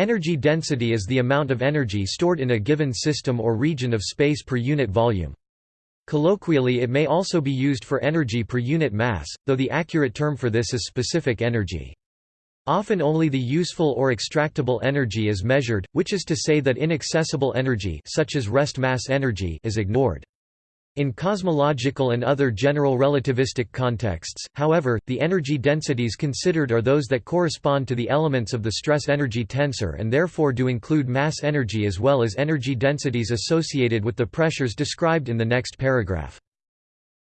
Energy density is the amount of energy stored in a given system or region of space per unit volume. Colloquially it may also be used for energy per unit mass, though the accurate term for this is specific energy. Often only the useful or extractable energy is measured, which is to say that inaccessible energy such as rest mass energy is ignored. In cosmological and other general relativistic contexts, however, the energy densities considered are those that correspond to the elements of the stress-energy tensor and therefore do include mass energy as well as energy densities associated with the pressures described in the next paragraph.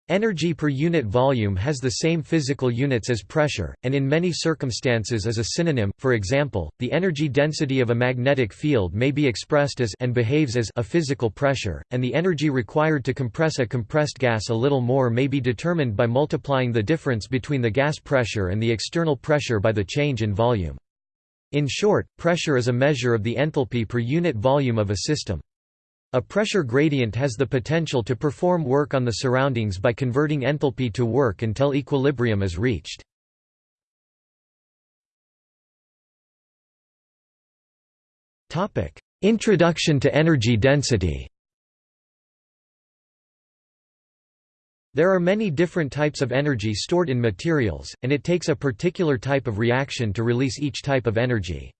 Energy per unit volume has the same physical units as pressure, and in many circumstances is a synonym, for example, the energy density of a magnetic field may be expressed as and behaves as a physical pressure, and the energy required to compress a compressed gas a little more may be determined by multiplying the difference between the gas pressure and the external pressure by the change in volume. In short, pressure is a measure of the enthalpy per unit volume of a system. A pressure gradient has the potential to perform work on the surroundings by converting enthalpy to work until equilibrium is reached. Introduction to energy density There are many different types of energy stored in materials, and it takes a particular type of reaction to release each type of energy.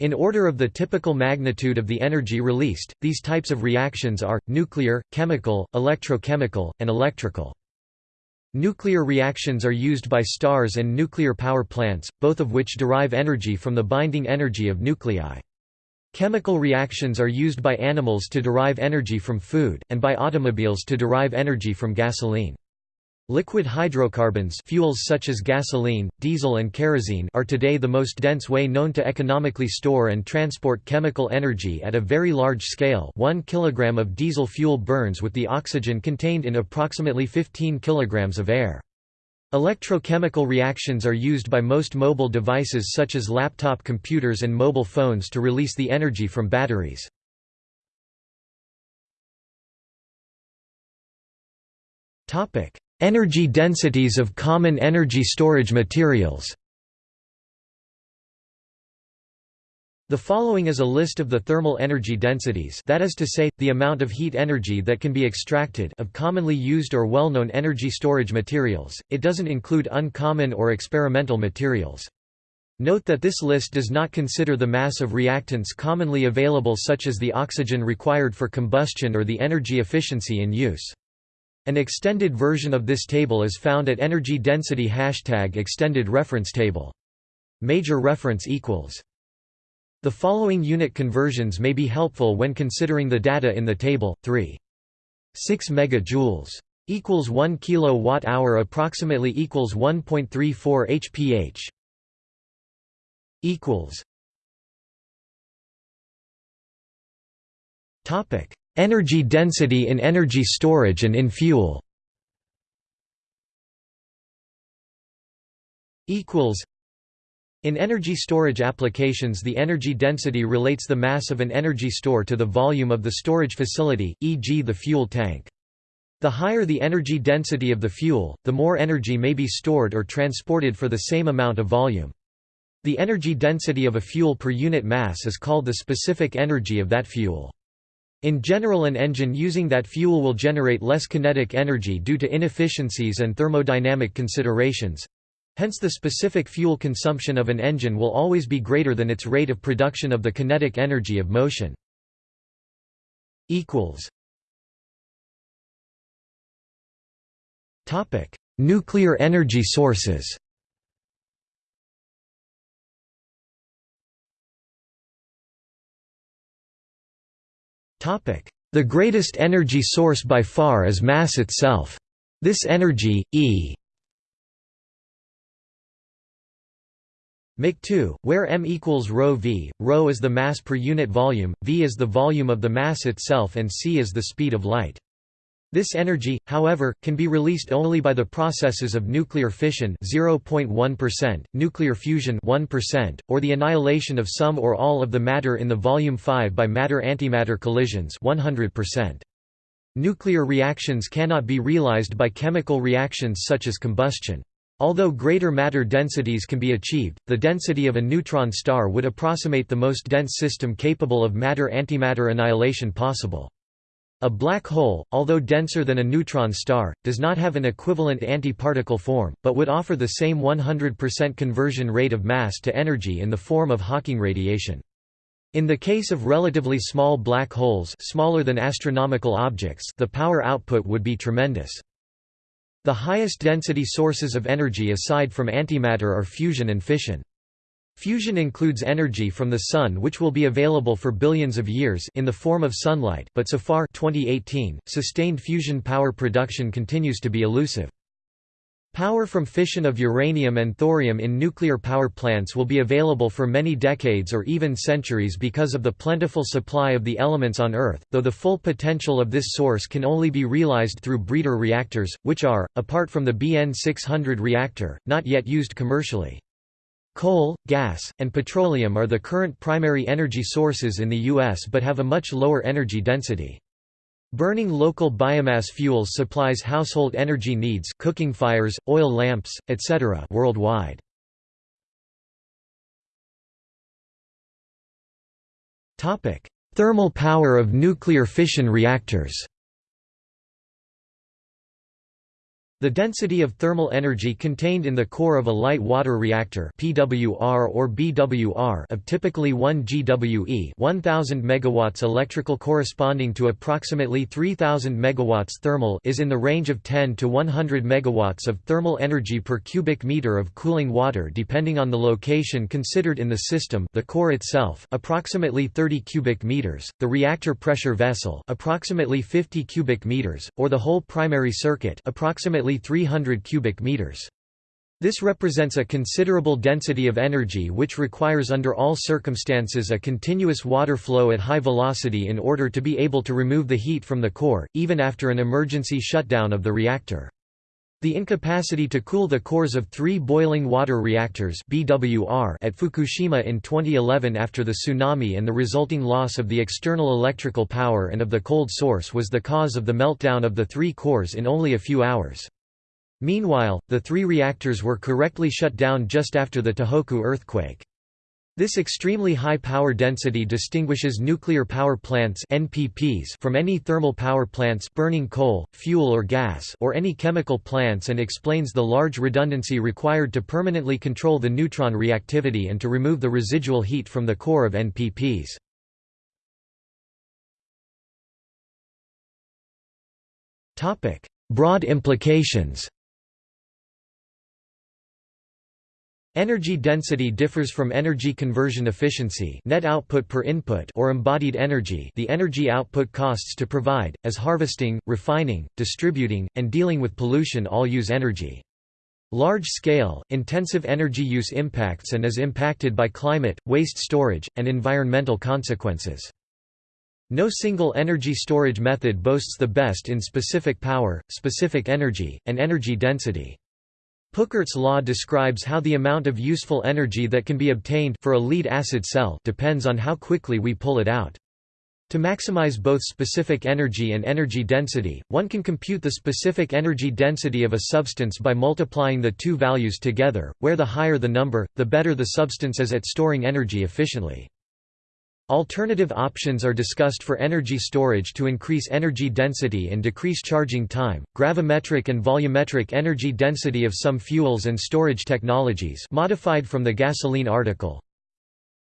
In order of the typical magnitude of the energy released, these types of reactions are, nuclear, chemical, electrochemical, and electrical. Nuclear reactions are used by stars and nuclear power plants, both of which derive energy from the binding energy of nuclei. Chemical reactions are used by animals to derive energy from food, and by automobiles to derive energy from gasoline. Liquid hydrocarbons fuels such as gasoline, diesel and kerosene are today the most dense way known to economically store and transport chemical energy at a very large scale 1 kg of diesel fuel burns with the oxygen contained in approximately 15 kg of air. Electrochemical reactions are used by most mobile devices such as laptop computers and mobile phones to release the energy from batteries. Topic: Energy densities of common energy storage materials The following is a list of the thermal energy densities that is to say, the amount of heat energy that can be extracted of commonly used or well-known energy storage materials, it doesn't include uncommon or experimental materials. Note that this list does not consider the mass of reactants commonly available such as the oxygen required for combustion or the energy efficiency in use. An extended version of this table is found at energy density hashtag extended reference table. Major reference equals. The following unit conversions may be helpful when considering the data in the table. 3. 6 megajoules equals 1 kilowatt hour approximately equals 1.34 hph equals topic Energy density in energy storage and in fuel in energy storage applications the energy density relates the mass of an energy store to the volume of the storage facility, e.g. the fuel tank. The higher the energy density of the fuel, the more energy may be stored or transported for the same amount of volume. The energy density of a fuel per unit mass is called the specific energy of that fuel. In general an engine using that fuel will generate less kinetic energy due to inefficiencies and thermodynamic considerations. Hence the specific fuel consumption of an engine will always be greater than its rate of production of the kinetic energy of motion. Nuclear energy sources The greatest energy source by far is mass itself. This energy, E Mc2, where m equals ρ v, ρ is the mass per unit volume, v is the volume of the mass itself and c is the speed of light. This energy, however, can be released only by the processes of nuclear fission 0.1%, nuclear fusion 1%, or the annihilation of some or all of the matter in the volume 5 by matter-antimatter collisions 100%. Nuclear reactions cannot be realized by chemical reactions such as combustion. Although greater matter densities can be achieved, the density of a neutron star would approximate the most dense system capable of matter-antimatter annihilation possible. A black hole, although denser than a neutron star, does not have an equivalent antiparticle form, but would offer the same 100% conversion rate of mass to energy in the form of Hawking radiation. In the case of relatively small black holes smaller than astronomical objects the power output would be tremendous. The highest density sources of energy aside from antimatter are fusion and fission. Fusion includes energy from the Sun which will be available for billions of years in the form of sunlight but so far 2018, sustained fusion power production continues to be elusive. Power from fission of uranium and thorium in nuclear power plants will be available for many decades or even centuries because of the plentiful supply of the elements on Earth, though the full potential of this source can only be realized through breeder reactors, which are, apart from the BN 600 reactor, not yet used commercially. Coal, gas, and petroleum are the current primary energy sources in the U.S. but have a much lower energy density. Burning local biomass fuels supplies household energy needs cooking fires, oil lamps, etc. worldwide. Thermal power of nuclear fission reactors The density of thermal energy contained in the core of a light water reactor PWR or BWR of typically 1 GWE 1000 megawatts electrical corresponding to approximately 3000 megawatts thermal is in the range of 10 to 100 megawatts of thermal energy per cubic meter of cooling water depending on the location considered in the system the core itself approximately 30 cubic meters, the reactor pressure vessel approximately 50 cubic meters, or the whole primary circuit approximately 300 cubic meters. This represents a considerable density of energy which requires under all circumstances a continuous water flow at high velocity in order to be able to remove the heat from the core, even after an emergency shutdown of the reactor. The incapacity to cool the cores of three boiling water reactors BWR at Fukushima in 2011 after the tsunami and the resulting loss of the external electrical power and of the cold source was the cause of the meltdown of the three cores in only a few hours. Meanwhile, the three reactors were correctly shut down just after the Tohoku earthquake. This extremely high power density distinguishes nuclear power plants NPPs from any thermal power plants burning coal, fuel or gas or any chemical plants and explains the large redundancy required to permanently control the neutron reactivity and to remove the residual heat from the core of NPPs. Broad implications Energy density differs from energy conversion efficiency net output per input or embodied energy the energy output costs to provide, as harvesting, refining, distributing, and dealing with pollution all use energy. Large-scale, intensive energy use impacts and is impacted by climate, waste storage, and environmental consequences. No single energy storage method boasts the best in specific power, specific energy, and energy density. Peukert's law describes how the amount of useful energy that can be obtained for a lead-acid cell depends on how quickly we pull it out. To maximize both specific energy and energy density, one can compute the specific energy density of a substance by multiplying the two values together, where the higher the number, the better the substance is at storing energy efficiently. Alternative options are discussed for energy storage to increase energy density and decrease charging time. Gravimetric and volumetric energy density of some fuels and storage technologies modified from the gasoline article.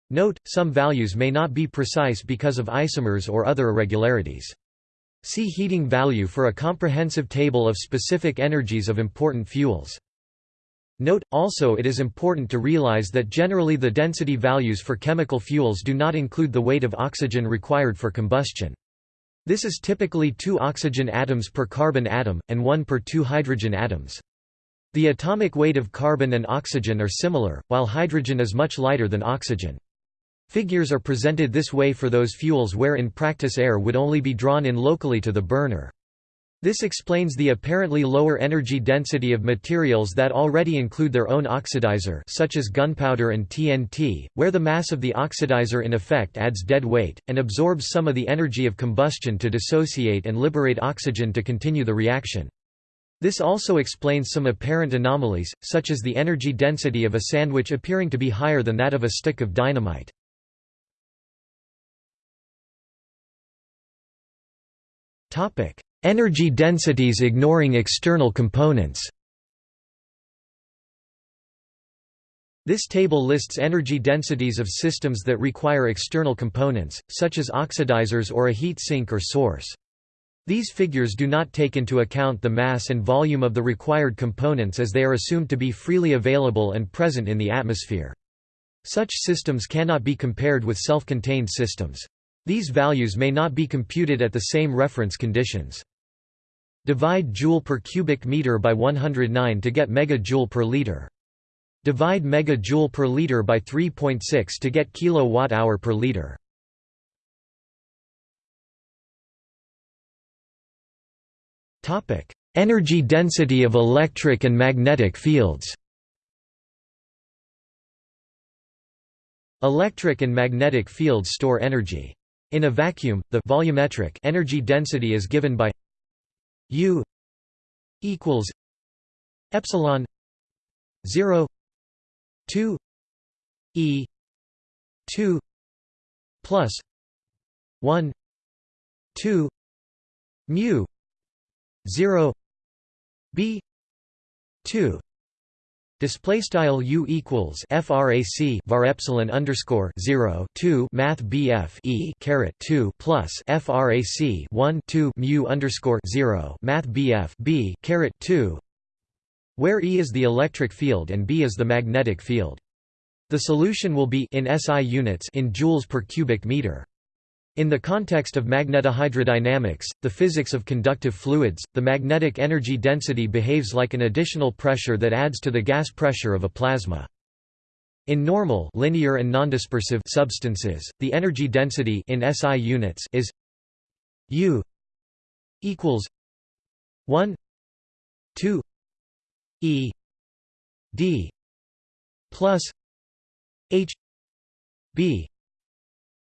Note, some values may not be precise because of isomers or other irregularities. See heating value for a comprehensive table of specific energies of important fuels. Note, also it is important to realize that generally the density values for chemical fuels do not include the weight of oxygen required for combustion. This is typically 2 oxygen atoms per carbon atom, and 1 per 2 hydrogen atoms. The atomic weight of carbon and oxygen are similar, while hydrogen is much lighter than oxygen. Figures are presented this way for those fuels where in practice air would only be drawn in locally to the burner. This explains the apparently lower energy density of materials that already include their own oxidizer such as gunpowder and TNT, where the mass of the oxidizer in effect adds dead weight, and absorbs some of the energy of combustion to dissociate and liberate oxygen to continue the reaction. This also explains some apparent anomalies, such as the energy density of a sandwich appearing to be higher than that of a stick of dynamite. Energy densities ignoring external components This table lists energy densities of systems that require external components, such as oxidizers or a heat sink or source. These figures do not take into account the mass and volume of the required components as they are assumed to be freely available and present in the atmosphere. Such systems cannot be compared with self-contained systems. These values may not be computed at the same reference conditions. Divide joule per cubic meter by 109 to get megajoule per liter. Divide megajoule per liter by 3.6 to get kilowatt hour per liter. Topic: Energy density of electric and magnetic fields. Electric and magnetic fields store energy. In a vacuum, the volumetric energy density is given by U equals epsilon 0 2 e 2 plus 1 2 mu 0 b 2 Display style u equals frac var epsilon underscore zero two math bf e caret two plus frac one two mu underscore zero math bf b caret two, where E is the electric field and B is the magnetic field. The solution will be in SI units in joules per cubic meter. In the context of magnetohydrodynamics, the physics of conductive fluids, the magnetic energy density behaves like an additional pressure that adds to the gas pressure of a plasma. In normal linear and nondispersive substances, the energy density in SI units is U equals 1 2 E D plus H B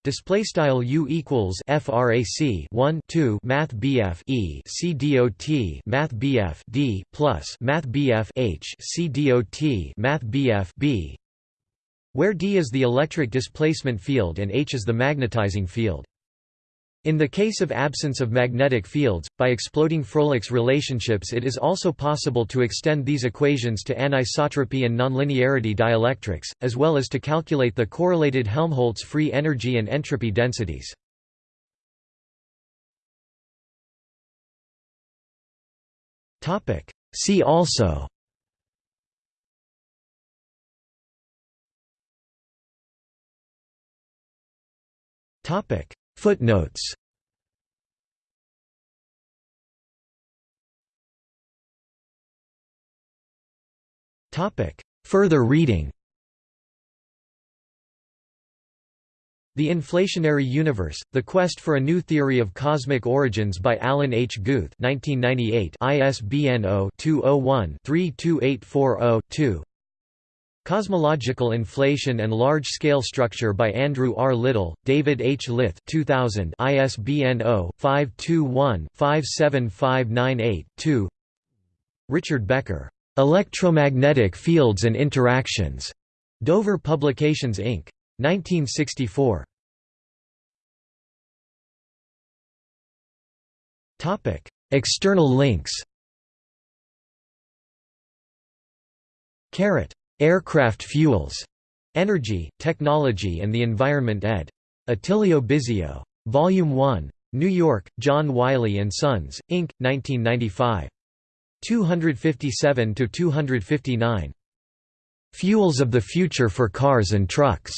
Display style U equals frac 1 2 Math BF E C dot Math BF D plus Math BF H C dot Math BF B, where D is the electric displacement field and H is the magnetizing field. In the case of absence of magnetic fields, by exploding Fröhlich's relationships it is also possible to extend these equations to anisotropy and nonlinearity dielectrics, as well as to calculate the correlated Helmholtz free energy and entropy densities. See also Footnotes. Further reading. The Inflationary Universe, The Quest for a New Theory of Cosmic Origins by Alan H. Guth 1998 ISBN 0-201-32840-2 Cosmological Inflation and Large-Scale Structure by Andrew R. Liddle, David H. Lyth 2000 ISBN 0-521-57598-2 Richard Becker Electromagnetic Fields and Interactions. Dover Publications Inc. 1964. Topic: External links. Carrot. Aircraft fuels. Energy, Technology and the Environment ed. Attilio Bisio. Volume 1. New York, John Wiley & Sons, Inc., 1995. 257 to 259. Fuels of the Future for Cars and Trucks.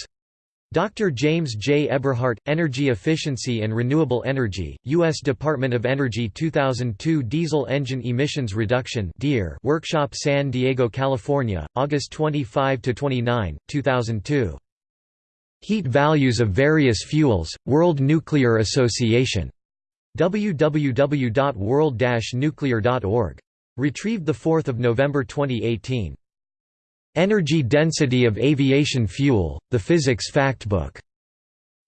Dr. James J. Eberhardt, Energy Efficiency and Renewable Energy, U.S. Department of Energy 2002 Diesel Engine Emissions Reduction Workshop San Diego, California, August 25–29, 2002. Heat Values of Various Fuels, World Nuclear Association. www.world-nuclear.org. Retrieved 4 November 2018. Energy Density of Aviation Fuel, The Physics Factbook.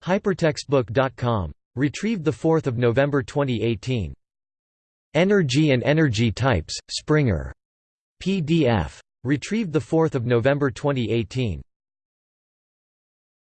Hypertextbook.com. Retrieved 4 November 2018. Energy and Energy Types, Springer. PDF. Retrieved 4 November 2018.